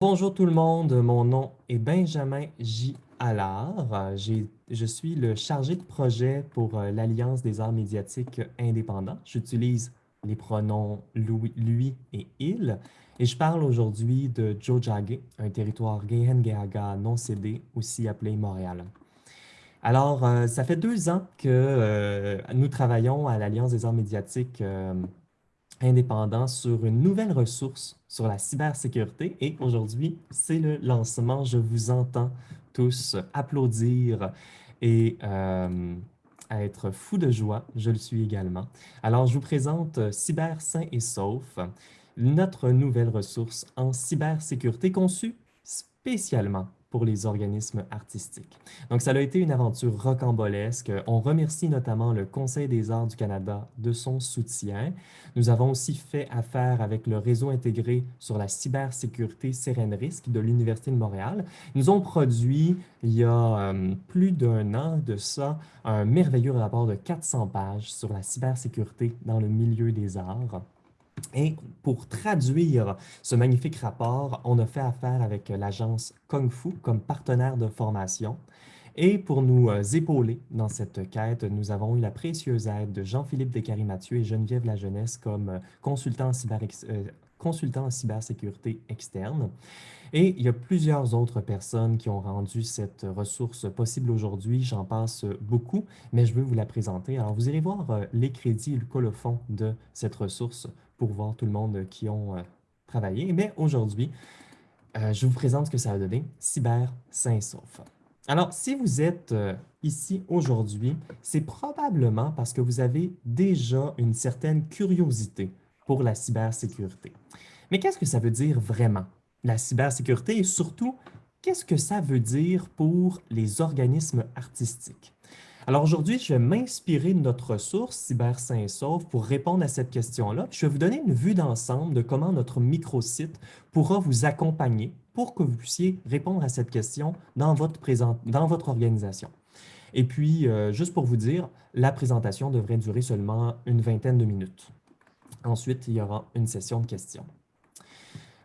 Bonjour tout le monde, mon nom est Benjamin J. Allard. Euh, je suis le chargé de projet pour euh, l'Alliance des arts médiatiques indépendants. J'utilise les pronoms lui et il. Et je parle aujourd'hui de Jojage, un territoire Gehengeaga non cédé, aussi appelé Montréal. Alors, euh, ça fait deux ans que nous travaillons à l'Alliance des arts médiatiques indépendant sur une nouvelle ressource sur la cybersécurité. Et aujourd'hui, c'est le lancement. Je vous entends tous applaudir et euh, être fou de joie. Je le suis également. Alors, je vous présente Cyber Sain et Sauf, notre nouvelle ressource en cybersécurité conçue spécialement pour les organismes artistiques. Donc, ça a été une aventure rocambolesque. On remercie notamment le Conseil des arts du Canada de son soutien. Nous avons aussi fait affaire avec le réseau intégré sur la cybersécurité Risque de l'Université de Montréal. Nous ont produit, il y a euh, plus d'un an de ça, un merveilleux rapport de 400 pages sur la cybersécurité dans le milieu des arts. Et pour traduire ce magnifique rapport, on a fait affaire avec l'agence Kung Fu comme partenaire de formation. Et pour nous euh, épauler dans cette quête, nous avons eu la précieuse aide de Jean-Philippe Descaries-Mathieu et Geneviève Lajeunesse comme euh, consultants euh, consultant en cybersécurité externe. Et il y a plusieurs autres personnes qui ont rendu cette ressource possible aujourd'hui. J'en passe beaucoup, mais je veux vous la présenter. Alors, vous irez voir les crédits et le colophon de cette ressource pour voir tout le monde qui ont euh, travaillé. Mais aujourd'hui, euh, je vous présente ce que ça a donné, Cyber Saint-Sauf. Alors, si vous êtes euh, ici aujourd'hui, c'est probablement parce que vous avez déjà une certaine curiosité pour la cybersécurité. Mais qu'est-ce que ça veut dire vraiment, la cybersécurité, et surtout, qu'est-ce que ça veut dire pour les organismes artistiques? Alors aujourd'hui, je vais m'inspirer de notre ressource Cyber Saint-Sauve pour répondre à cette question-là. Je vais vous donner une vue d'ensemble de comment notre microsite pourra vous accompagner pour que vous puissiez répondre à cette question dans votre, votre organisation. Et puis, euh, juste pour vous dire, la présentation devrait durer seulement une vingtaine de minutes. Ensuite, il y aura une session de questions.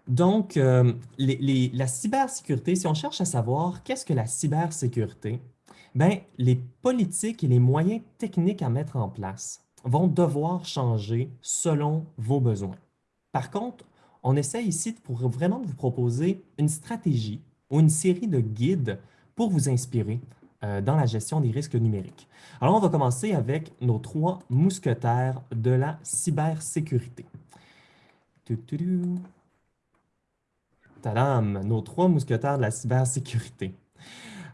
Donc, euh, la cybersécurité, si on cherche à savoir qu'est-ce que la cybersécurité, ben, les politiques et les moyens techniques à mettre en place vont devoir changer selon vos besoins. Par contre, on essaie ici pour vraiment vous proposer une stratégie ou une série de guides pour vous inspirer euh, dans la gestion des risques numériques. Alors, on va commencer avec nos trois mousquetaires de la cybersécurité. Tadam! Nos trois mousquetaires de la cybersécurité.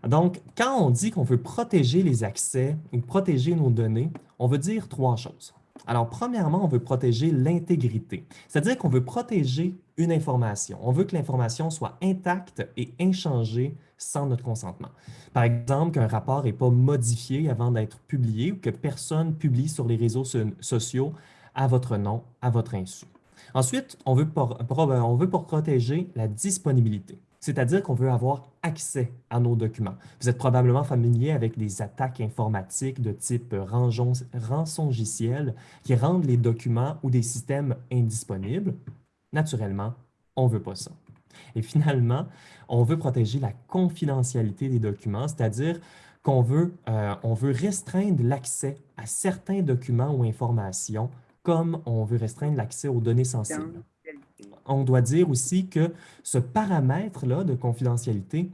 Donc, quand on dit qu'on veut protéger les accès ou protéger nos données, on veut dire trois choses. Alors, premièrement, on veut protéger l'intégrité, c'est-à-dire qu'on veut protéger une information. On veut que l'information soit intacte et inchangée sans notre consentement. Par exemple, qu'un rapport n'est pas modifié avant d'être publié ou que personne publie sur les réseaux sociaux à votre nom, à votre insu. Ensuite, on veut, on veut protéger la disponibilité c'est-à-dire qu'on veut avoir accès à nos documents. Vous êtes probablement familier avec des attaques informatiques de type rançongiciel qui rendent les documents ou des systèmes indisponibles. Naturellement, on ne veut pas ça. Et finalement, on veut protéger la confidentialité des documents, c'est-à-dire qu'on veut, euh, veut restreindre l'accès à certains documents ou informations comme on veut restreindre l'accès aux données sensibles on doit dire aussi que ce paramètre-là de confidentialité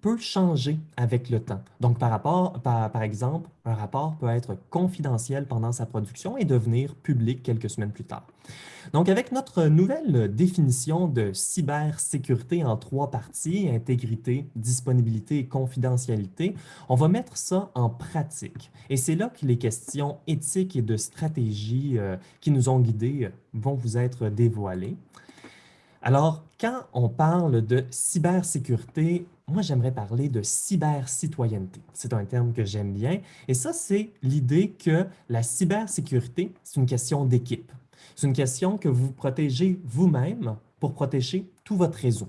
peut changer avec le temps. Donc, par, rapport, par, exemple, un rapport peut être confidentiel pendant sa production et devenir public quelques semaines plus tard. Donc, avec notre nouvelle définition de cybersécurité en trois parties, intégrité, disponibilité et confidentialité, on va mettre ça en pratique. Et c'est là que les questions éthiques et de stratégie euh, qui nous ont guidés vont vous être dévoilées. Alors, quand on parle de cybersécurité, moi, j'aimerais parler de cybercitoyenneté. C'est un terme que j'aime bien. Et ça, c'est l'idée que la cybersécurité, c'est une question d'équipe. C'est une question que vous protégez vous-même pour protéger tout votre réseau.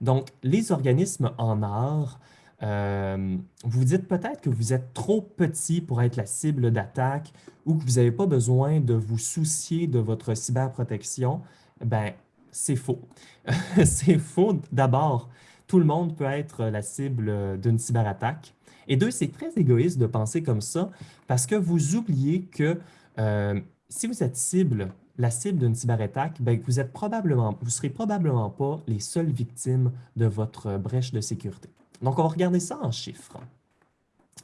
Donc, les organismes en art, euh, vous dites peut-être que vous êtes trop petit pour être la cible d'attaque ou que vous n'avez pas besoin de vous soucier de votre cyberprotection. Ben, c'est faux. c'est faux. D'abord, tout le monde peut être la cible d'une cyberattaque. Et deux, c'est très égoïste de penser comme ça parce que vous oubliez que euh, si vous êtes cible, la cible d'une cyberattaque, ben, vous êtes probablement, vous serez probablement pas les seules victimes de votre brèche de sécurité. Donc, on va regarder ça en chiffres.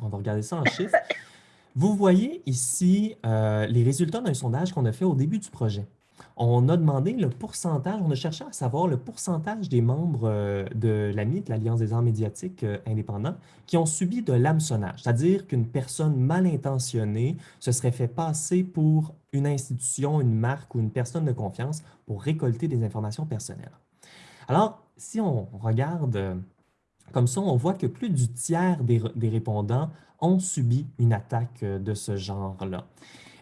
On va regarder ça en chiffres. Vous voyez ici euh, les résultats d'un sondage qu'on a fait au début du projet. On a demandé le pourcentage, on a cherché à savoir le pourcentage des membres euh, de l'AMI, de l'Alliance des arts médiatiques euh, indépendants, qui ont subi de l'hameçonnage, c'est-à-dire qu'une personne mal intentionnée se serait fait passer pour une institution, une marque ou une personne de confiance pour récolter des informations personnelles. Alors, si on regarde euh, comme ça, on voit que plus du tiers des, des répondants ont subi une attaque de ce genre-là.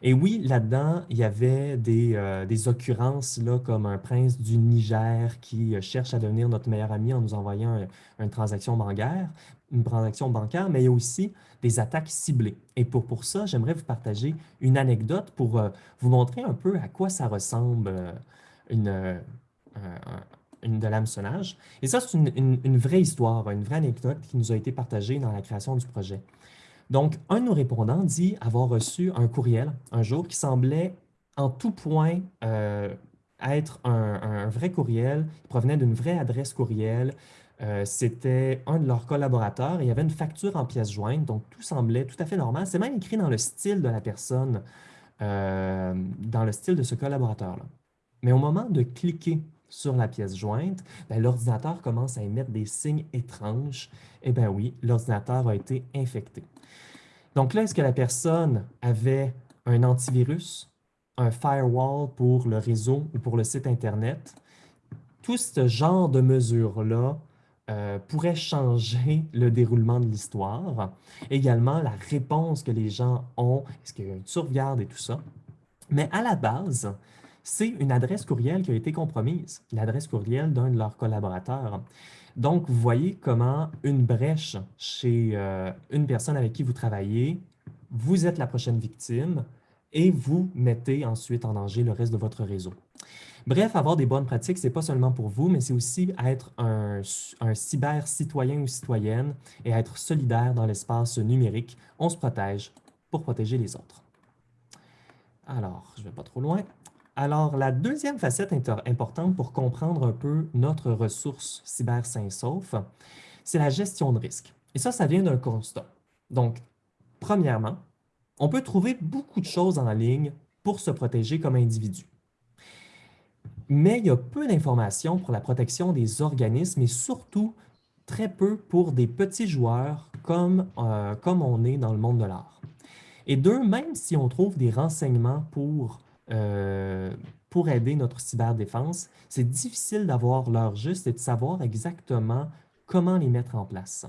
Et oui, là-dedans, il y avait des, euh, des, occurrences là, comme un prince du Niger qui euh, cherche à devenir notre meilleur ami en nous envoyant une transaction bancaire, une transaction bancaire, mais il y a aussi des attaques ciblées. Et pour, pour ça, j'aimerais vous partager une anecdote pour euh, vous montrer un peu à quoi ça ressemble une, une de l'hameçonnage. Et ça, c'est une, une vraie histoire, une vraie anecdote qui nous a été partagée dans la création du projet. Donc, un de nos répondants dit avoir reçu un courriel un jour qui semblait en tout point euh, être un, vrai courriel, il provenait d'une vraie adresse courriel, euh, c'était un de leurs collaborateurs et il y avait une facture en pièces jointes, donc tout semblait tout à fait normal. C'est même écrit dans le style de la personne, euh, dans le style de ce collaborateur-là. Mais au moment de cliquer sur la pièce jointe, ben, l'ordinateur commence à émettre des signes étranges. Eh bien oui, l'ordinateur a été infecté. Donc là, est-ce que la personne avait un antivirus, un firewall pour le réseau ou pour le site Internet? Tout ce genre de mesures-là euh, pourrait changer le déroulement de l'histoire. Également, la réponse que les gens ont, est-ce qu'il y a une sauvegarde et tout ça? Mais à la base, c'est une adresse courriel qui a été compromise, l'adresse courriel d'un de leurs collaborateurs. Donc, vous voyez comment une brèche chez euh, une personne avec qui vous travaillez, vous êtes la prochaine victime et vous mettez ensuite en danger le reste de votre réseau. Bref, avoir des bonnes pratiques, ce n'est pas seulement pour vous, mais c'est aussi être un, un cyber-citoyen ou citoyenne et être solidaire dans l'espace numérique. On se protège pour protéger les autres. Alors, je ne vais pas trop loin. Alors, la deuxième facette importante pour comprendre un peu notre ressource cyber sauf, c'est la gestion de risque. Et ça, ça vient d'un constat. Donc, premièrement, on peut trouver beaucoup de choses en ligne pour se protéger comme individu. Mais il y a peu d'informations pour la protection des organismes et surtout très peu pour des petits joueurs comme, euh, comme on est dans le monde de l'art. Et deux, même si on trouve des renseignements pour euh, pour aider notre cyberdéfense, c'est difficile d'avoir l'heure juste et de savoir exactement comment les mettre en place.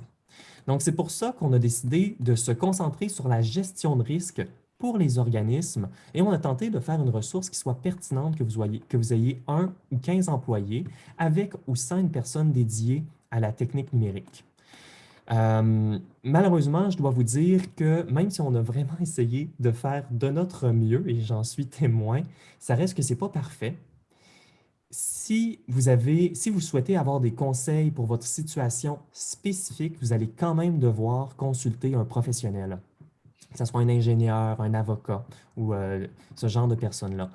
Donc, c'est pour ça qu'on a décidé de se concentrer sur la gestion de risque pour les organismes et on a tenté de faire une ressource qui soit pertinente, que vous, ayez, que vous ayez un ou 15 employés avec ou sans une personne dédiée à la technique numérique. Euh, malheureusement, je dois vous dire que même si on a vraiment essayé de faire de notre mieux, et j'en suis témoin, ça reste que ce n'est pas parfait. Si vous, avez, si vous souhaitez avoir des conseils pour votre situation spécifique, vous allez quand même devoir consulter un professionnel, que ce soit un ingénieur, un avocat ou euh, ce genre de personnes-là.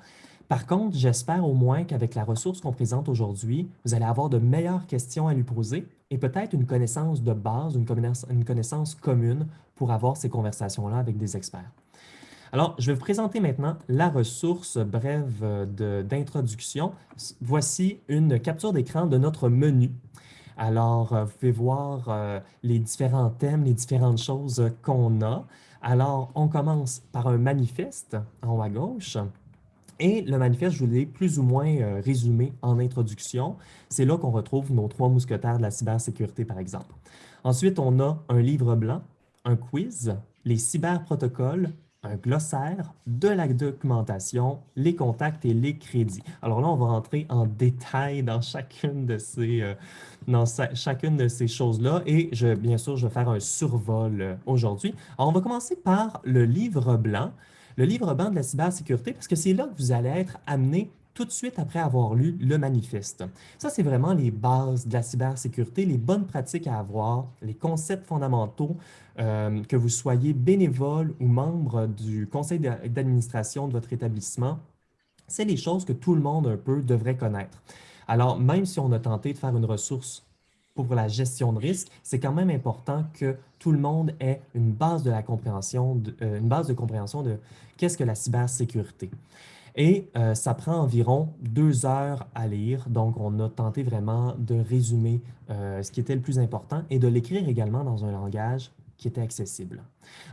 Par contre, j'espère au moins qu'avec la ressource qu'on présente aujourd'hui, vous allez avoir de meilleures questions à lui poser et peut-être une connaissance de base, une connaissance, une connaissance commune pour avoir ces conversations-là avec des experts. Alors, je vais vous présenter maintenant la ressource brève d'introduction. Voici une capture d'écran de notre menu. Alors, euh, vous pouvez voir euh, les différents thèmes, les différentes choses qu'on a. Alors, on commence par un manifeste en haut à gauche. Et le manifeste, je vous l'ai plus ou moins euh, résumé en introduction. C'est là qu'on retrouve nos trois mousquetaires de la cybersécurité, par exemple. Ensuite, on a un livre blanc, un quiz, les cyberprotocoles, un glossaire, de la documentation, les contacts et les crédits. Alors là, on va rentrer en détail dans chacune de ces, euh, dans ces choses-là et bien sûr, je vais faire un survol euh, aujourd'hui. Alors, on va commencer par le livre blanc le livre blanc de la cybersécurité, parce que c'est là que vous allez être amené tout de suite après avoir lu le manifeste. Ça, c'est vraiment les bases de la cybersécurité, les bonnes pratiques à avoir, les concepts fondamentaux, euh, que vous soyez bénévole ou membre du conseil d'administration de votre établissement. C'est les choses que tout le monde un peu devrait connaître. Alors, même si on a tenté de faire une ressource pour la gestion de risque, c'est quand même important que tout le monde ait une base de la compréhension, de, euh, une base de compréhension de qu'est-ce que la cybersécurité. Et euh, ça prend environ deux heures à lire, donc on a tenté vraiment de résumer euh, ce qui était le plus important et de l'écrire également dans un langage qui était accessible.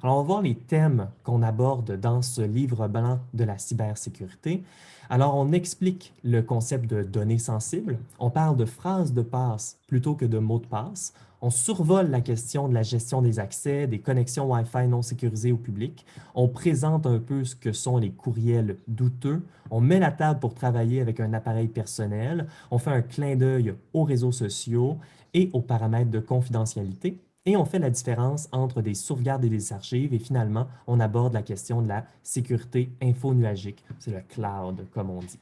Alors, on va voir les thèmes qu'on aborde dans ce livre blanc de la cybersécurité. Alors, on explique le concept de données sensibles, on parle de phrases de passe plutôt que de mots de passe, on survole la question de la gestion des accès, des connexions Wi-Fi non sécurisées au public, on présente un peu ce que sont les courriels douteux, on met la table pour travailler avec un appareil personnel, on fait un clin d'œil aux réseaux sociaux et aux paramètres de confidentialité, et on fait la différence entre des sauvegardes et des archives. Et finalement, on aborde la question de la sécurité info-nuagique. C'est le cloud, comme on dit.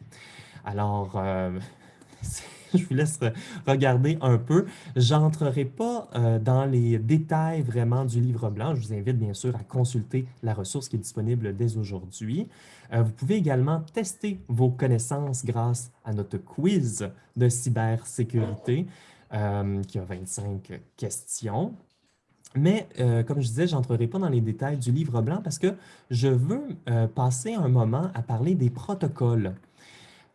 Alors, euh, je vous laisse regarder un peu. Je n'entrerai pas euh, dans les détails vraiment du livre blanc. Je vous invite bien sûr à consulter la ressource qui est disponible dès aujourd'hui. Euh, vous pouvez également tester vos connaissances grâce à notre quiz de cybersécurité qui a 25 questions. Mais euh, comme je disais, je n'entrerai pas dans les détails du livre blanc parce que je veux euh, passer un moment à parler des protocoles.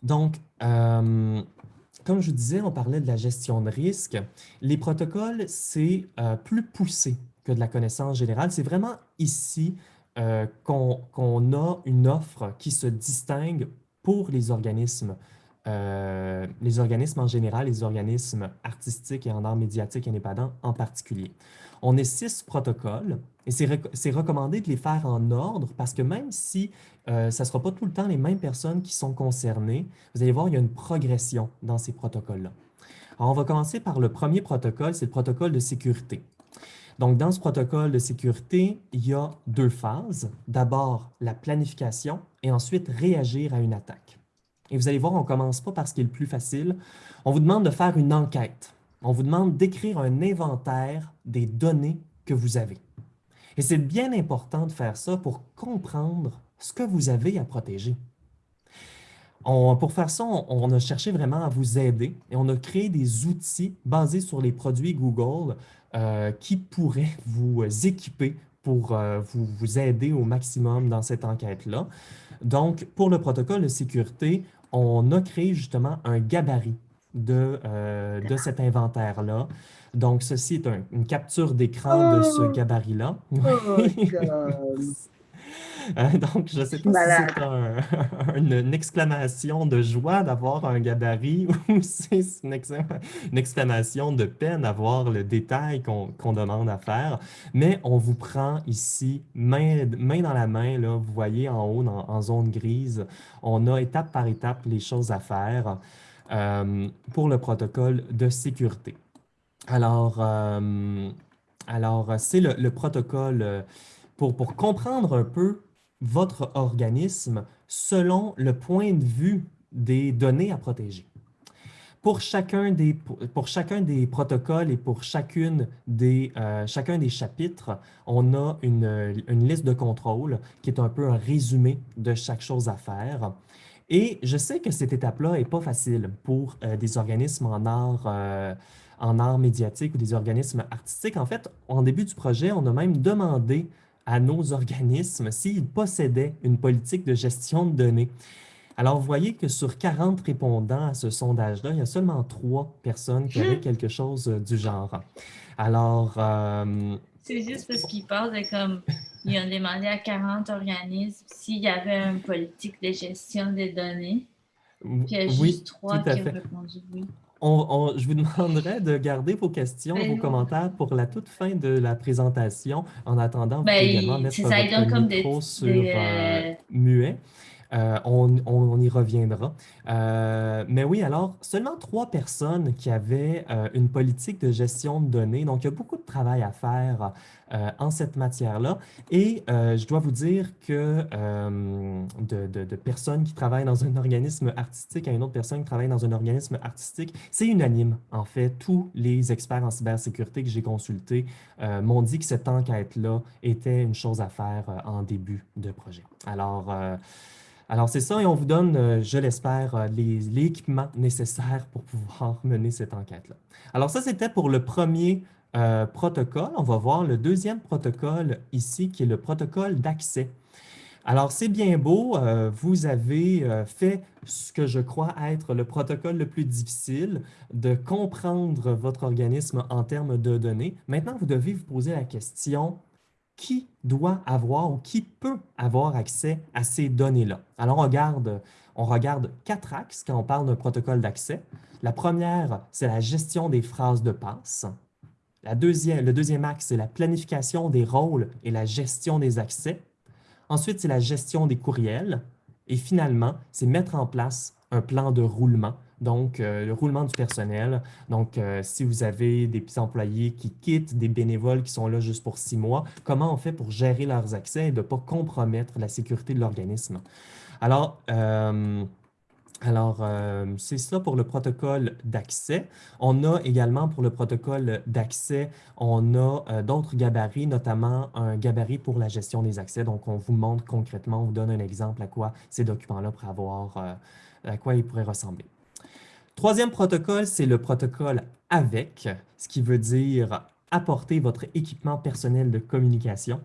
Donc, euh, comme je disais, on parlait de la gestion de risque. Les protocoles, c'est plus poussé que de la connaissance générale. C'est vraiment ici qu'on a une offre qui se distingue pour les organismes les organismes en général, les organismes artistiques et en art médiatique indépendants en particulier. On est six protocoles et c'est recommandé de les faire en ordre parce que même si euh, ça ne sera pas tout le temps les mêmes personnes qui sont concernées, vous allez voir, il y a une progression dans ces protocoles-là. On va commencer par le premier protocole, c'est le protocole de sécurité. Donc, dans ce protocole de sécurité, il y a deux phases. D'abord, la planification et ensuite réagir à une attaque. Et vous allez voir, on ne commence pas par ce qui est le plus facile. On vous demande de faire une enquête on vous demande d'écrire un inventaire des données que vous avez. Et c'est bien important de faire ça pour comprendre ce que vous avez à protéger. pour faire ça, on, a cherché vraiment à vous aider et on a créé des outils basés sur les produits Google euh, qui pourraient vous équiper pour euh, vous, vous aider au maximum dans cette enquête-là. Donc, pour le protocole de sécurité, on a créé justement un gabarit de, euh, de cet inventaire-là. Donc, ceci est une capture d'écran de ce oh! gabarit-là. Oh euh, donc, je ne sais pas si c'est une, exclamation de joie d'avoir un gabarit ou si c'est une, exclamation de peine d'avoir le détail qu'on demande à faire. Mais on vous prend ici, main, main dans la main, là, vous voyez en haut, en zone grise, on a étape par étape les choses à faire. Euh, pour le protocole de sécurité. Alors, euh, alors c'est le, protocole euh, pour, pour comprendre un peu votre organisme selon le point de vue des données à protéger. Pour chacun des, pour chacun des protocoles et pour chacune des, chacun des chapitres, on a une, une, liste de contrôle qui est un peu un résumé de chaque chose à faire. Et je sais que cette étape-là n'est pas facile pour euh, des organismes en art, euh, en art médiatique ou des organismes artistiques. En fait, en début du projet, on a même demandé à nos organismes s'ils possédaient une politique de gestion de données. Alors, vous voyez que sur 40 répondants à ce sondage-là, il y a seulement trois personnes qui avaient quelque chose euh, du genre. Alors... C'est juste parce qu'ils parlent de comme ils ont demandé à 40 organismes s'il y avait une politique de gestion des données. Puis il y a juste trois qui ont répondu oui. je vous demanderai de garder vos questions, ben vos commentaires pour la toute fin de la présentation. En attendant, vous pouvez ben, également mettre votre micro sur euh, muet. Euh, on, y reviendra. Euh, mais oui, alors, seulement trois personnes qui avaient euh, une politique de gestion de données. Donc, il y a beaucoup de travail à faire en cette matière-là. Et je dois vous dire que de, personnes qui travaillent dans un organisme artistique à une autre personne qui travaille dans un organisme artistique, c'est unanime. En fait, tous les experts en cybersécurité que j'ai consultés m'ont dit que cette enquête-là était une chose à faire en début de projet. Alors, alors, c'est ça, et on vous donne, euh, je l'espère, euh, l'équipement nécessaire pour pouvoir mener cette enquête-là. Alors, ça, c'était pour le premier euh, protocole. On va voir le deuxième protocole ici, qui est le protocole d'accès. Alors, c'est bien beau, vous avez fait ce que je crois être le protocole le plus difficile, de comprendre votre organisme en termes de données. Maintenant, vous devez vous poser la question, qui doit avoir ou qui peut avoir accès à ces données-là. Alors, on regarde, quatre axes quand on parle d'un protocole d'accès. La première, c'est la gestion des phrases de passe. Le deuxième axe, c'est la planification des rôles et la gestion des accès. Ensuite, c'est la gestion des courriels. Et finalement, c'est mettre en place un plan de roulement donc euh, le roulement du personnel. Donc, euh, si vous avez des employés qui quittent, des bénévoles qui sont là juste pour six mois, comment on fait pour gérer leurs accès et de ne pas compromettre la sécurité de l'organisme? Alors, euh, alors, c'est ça pour le protocole d'accès. On a également pour le protocole d'accès, on a d'autres gabarits, notamment un gabarit pour la gestion des accès. Donc, on vous montre concrètement, on vous donne un exemple à quoi ces documents-là pourraient avoir, à quoi ils pourraient ressembler. Troisième protocole, c'est le protocole avec, ce qui veut dire apporter votre équipement personnel de communication.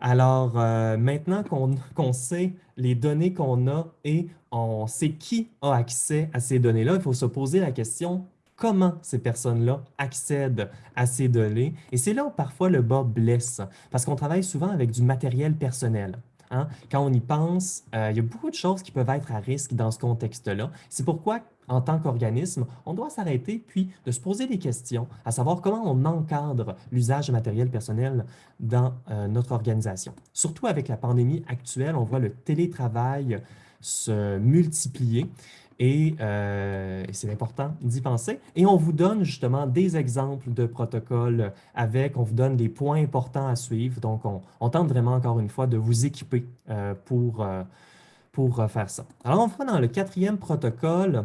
Alors, euh, maintenant qu'on sait les données qu'on a et on sait qui a accès à ces données-là, il faut se poser la question comment ces personnes-là accèdent à ces données? Et c'est là où parfois le bas blesse, parce qu'on travaille souvent avec du matériel personnel. Hein. Quand on y pense, euh, il y a beaucoup de choses qui peuvent être à risque dans ce contexte-là. C'est pourquoi en tant qu'organisme, on doit s'arrêter puis de se poser des questions, à savoir comment on encadre l'usage de matériel personnel dans euh, notre organisation. Surtout avec la pandémie actuelle, on voit le télétravail se multiplier euh, et, c'est important d'y penser. Et on vous donne justement des exemples de protocoles avec, on vous donne des points importants à suivre. Donc, on, tente vraiment encore une fois de vous équiper euh, pour, pour faire ça. Alors, on va dans le quatrième protocole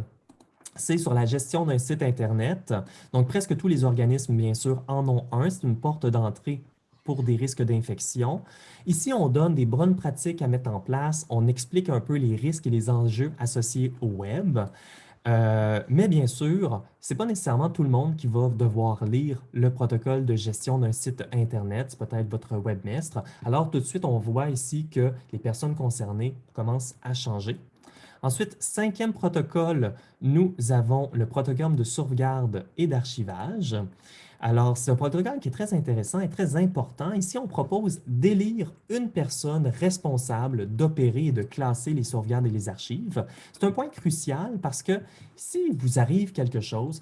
c'est sur la gestion d'un site Internet. Donc, presque tous les organismes, bien sûr, en ont un. C'est une porte d'entrée pour des risques d'infection. Ici, on donne des bonnes pratiques à mettre en place. On explique un peu les risques et les enjeux associés au web. Euh, mais bien sûr, ce n'est pas nécessairement tout le monde qui va devoir lire le protocole de gestion d'un site Internet, c'est peut-être votre webmestre. Alors, tout de suite, on voit ici que les personnes concernées commencent à changer. Ensuite, cinquième protocole, nous avons le protocole de sauvegarde et d'archivage. Alors, c'est un protocole qui est très intéressant et très important. Ici, on propose d'élire une personne responsable d'opérer et de classer les sauvegardes et les archives. C'est un point crucial parce que si vous arrive quelque chose,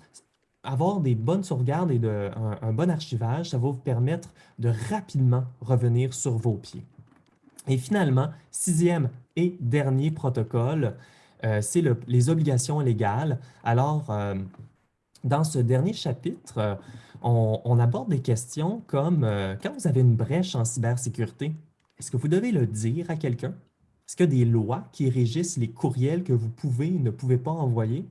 avoir des bonnes sauvegardes et de, un bon archivage, ça va vous permettre de rapidement revenir sur vos pieds. Et finalement, sixième et dernier protocole, euh, c'est les obligations légales. Alors, euh, dans ce dernier chapitre, euh, on, aborde des questions comme quand vous avez une brèche en cybersécurité, est-ce que vous devez le dire à quelqu'un? Est-ce qu'il y a des lois qui régissent les courriels que vous pouvez ou ne pouvez pas envoyer?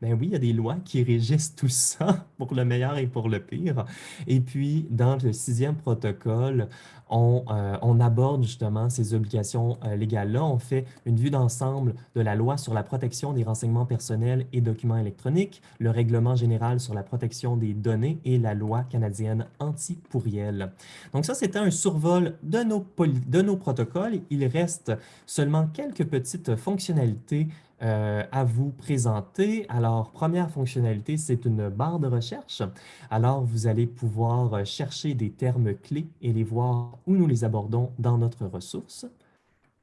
Ben oui, il y a des lois qui régissent tout ça pour le meilleur et pour le pire. Et puis, dans le sixième protocole, on, euh, aborde justement ces obligations euh, légales-là. On fait une vue d'ensemble de la loi sur la protection des renseignements personnels et documents électroniques, le règlement général sur la protection des données et la loi canadienne anti-pourriel. Donc ça, c'était un survol de nos, de nos protocoles. Il reste seulement quelques petites fonctionnalités euh, à vous présenter. Alors, première fonctionnalité, c'est une barre de recherche. Alors, vous allez pouvoir euh, chercher des termes clés et les voir où nous les abordons dans notre ressource.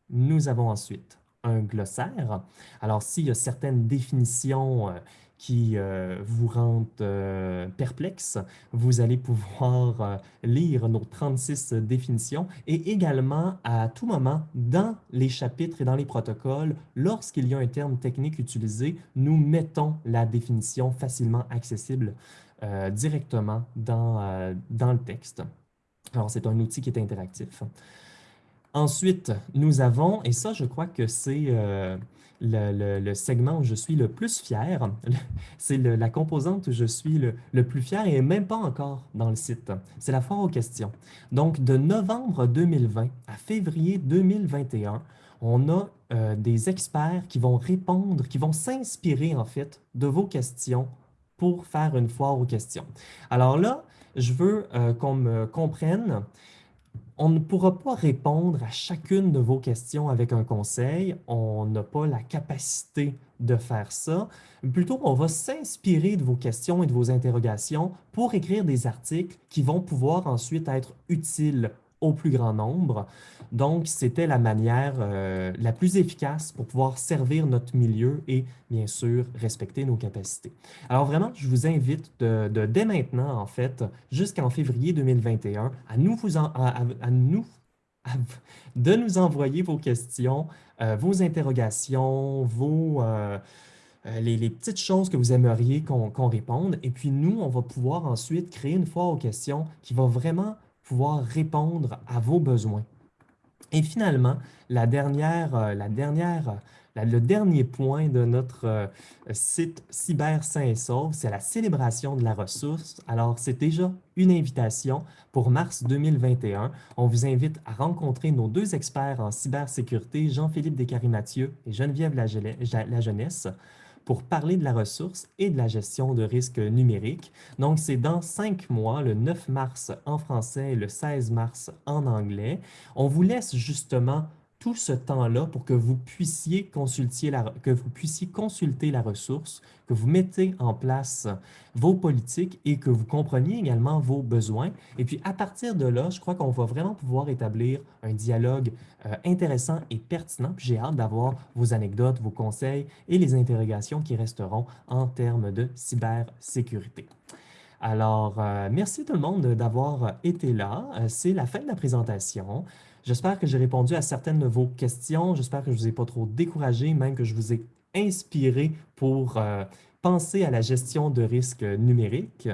Nous avons ensuite un glossaire. Alors, s'il y a certaines définitions euh, qui euh, vous rendent euh, perplexe, vous allez pouvoir euh, lire nos 36 définitions et également à tout moment dans les chapitres et dans les protocoles, lorsqu'il y a un terme technique utilisé, nous mettons la définition facilement accessible directement dans, dans le texte. Alors, c'est un outil qui est interactif. Ensuite, nous avons, et ça, je crois que c'est le, segment où je suis le plus fier. C'est la composante où je suis le, plus fier et même pas encore dans le site. C'est la foire aux questions. Donc, de novembre 2020 à février 2021, on a euh, des experts qui vont répondre, qui vont s'inspirer en fait de vos questions pour faire une foire aux questions. Alors là, je veux euh, qu'on me comprenne on ne pourra pas répondre à chacune de vos questions avec un conseil. On n'a pas la capacité de faire ça. Plutôt, on va s'inspirer de vos questions et de vos interrogations pour écrire des articles qui vont pouvoir ensuite être utiles au plus grand nombre. Donc, c'était la manière euh, la plus efficace pour pouvoir servir notre milieu et, bien sûr, respecter nos capacités. Alors vraiment, je vous invite de, dès maintenant, en fait, jusqu'en février 2021, à nous, vous à, nous de nous envoyer vos questions, euh, vos interrogations, vos, euh, les, petites choses que vous aimeriez qu'on réponde. Et puis nous, on va pouvoir ensuite créer une fois aux questions qui va vraiment pouvoir répondre à vos besoins. Et finalement, la dernière, euh, la dernière, le dernier point de notre euh, site Cyber Saint et Sauf, c'est la célébration de la ressource. Alors, c'est déjà une invitation pour mars 2021. On vous invite à rencontrer nos deux experts en cybersécurité, Jean-Philippe Descaries-Mathieu et Geneviève La Jeunesse pour parler de la ressource et de la gestion de risques numériques. Donc, c'est dans cinq mois, le 9 mars en français et le 16 mars en anglais. On vous laisse justement tout ce temps-là pour que vous, puissiez consulter la, que vous puissiez consulter la ressource, que vous mettez en place vos politiques et que vous compreniez également vos besoins. Et puis, à partir de là, je crois qu'on va vraiment pouvoir établir un dialogue euh, intéressant et pertinent. J'ai hâte d'avoir vos anecdotes, vos conseils et les interrogations qui resteront en termes de cybersécurité. Alors, euh, merci tout le monde d'avoir été là. Euh, c'est la fin de la présentation. J'espère que j'ai répondu à certaines de vos questions. J'espère que je ne vous ai pas trop découragé, même que je vous ai inspiré pour euh, penser à la gestion de risques numériques.